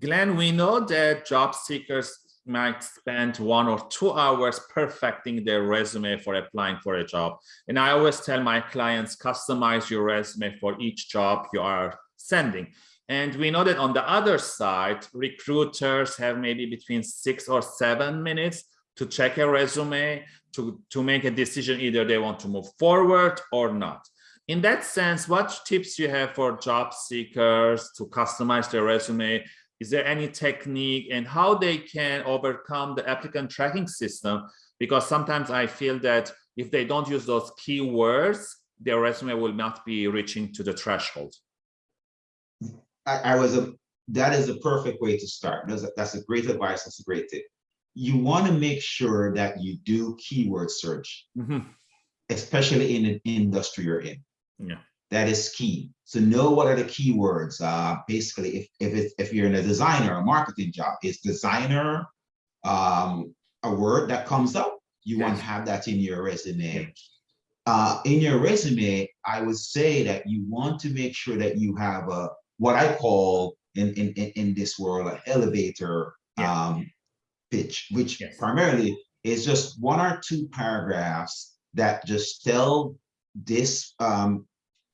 Glenn, we know that job seekers might spend one or two hours perfecting their resume for applying for a job. And I always tell my clients, customize your resume for each job you are sending. And we know that on the other side, recruiters have maybe between six or seven minutes to check a resume to, to make a decision either they want to move forward or not. In that sense, what tips you have for job seekers to customize their resume is there any technique and how they can overcome the applicant tracking system? Because sometimes I feel that if they don't use those keywords, their resume will not be reaching to the threshold. I, I was a, that is a perfect way to start. That's a, that's a great advice. That's a great tip. You want to make sure that you do keyword search, mm -hmm. especially in an industry you're in. Yeah that is key. So know what are the keywords. Uh, basically, if if it's, if you're in a designer, a marketing job, is designer um, a word that comes up? You yes. want to have that in your resume. Uh, in your resume, I would say that you want to make sure that you have a what I call in in in this world an elevator yeah. um, pitch, which yes. primarily is just one or two paragraphs that just tell this um,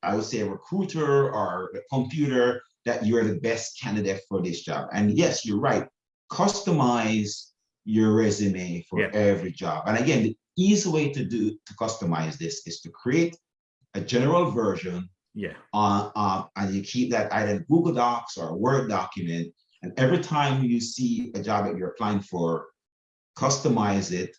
I would say a recruiter or a computer that you're the best candidate for this job. And yes, you're right. Customize your resume for yeah. every job. And again, the easy way to do to customize this is to create a general version. Yeah. On uh, and you keep that either in Google Docs or a Word document. And every time you see a job that you're applying for, customize it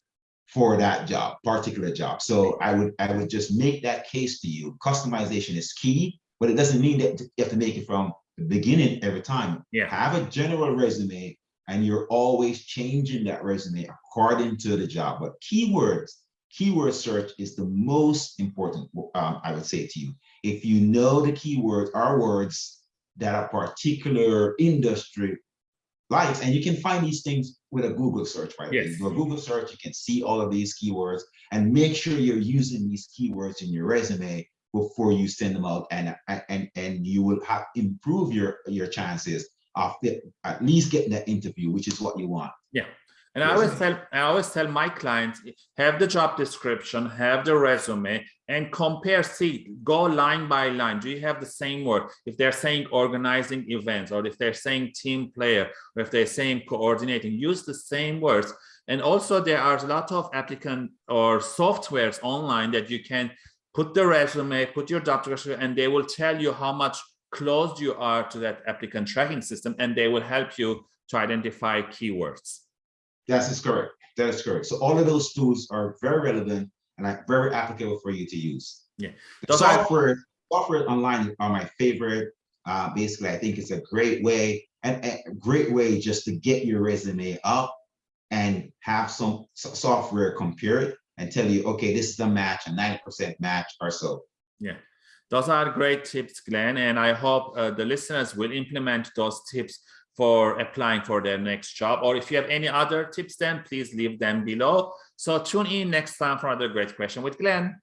for that job, particular job. So I would I would just make that case to you. Customization is key, but it doesn't mean that you have to make it from the beginning every time. Yeah. Have a general resume and you're always changing that resume according to the job. But keywords, keyword search is the most important, um, I would say to you. If you know the keywords are words that a particular industry likes, and you can find these things with a Google search, by the yes. do a Google search, you can see all of these keywords and make sure you're using these keywords in your resume before you send them out and and and you will have improve your your chances of at least getting that interview, which is what you want. Yeah. And I always tell I always tell my clients have the job description, have the resume, and compare. See, go line by line. Do you have the same word? If they're saying organizing events, or if they're saying team player, or if they're saying coordinating, use the same words. And also, there are a lot of applicant or softwares online that you can put the resume, put your job description, and they will tell you how much close you are to that applicant tracking system, and they will help you to identify keywords. That is correct. That is correct. So all of those tools are very relevant and are very applicable for you to use. Yeah. The software, software online are my favorite. Uh, basically, I think it's a great way and a great way just to get your resume up and have some software compare it and tell you, okay, this is a match, a 90% match or so. Yeah. Those are great tips, Glenn, and I hope uh, the listeners will implement those tips for applying for their next job. Or if you have any other tips, then please leave them below. So tune in next time for another great question with Glenn.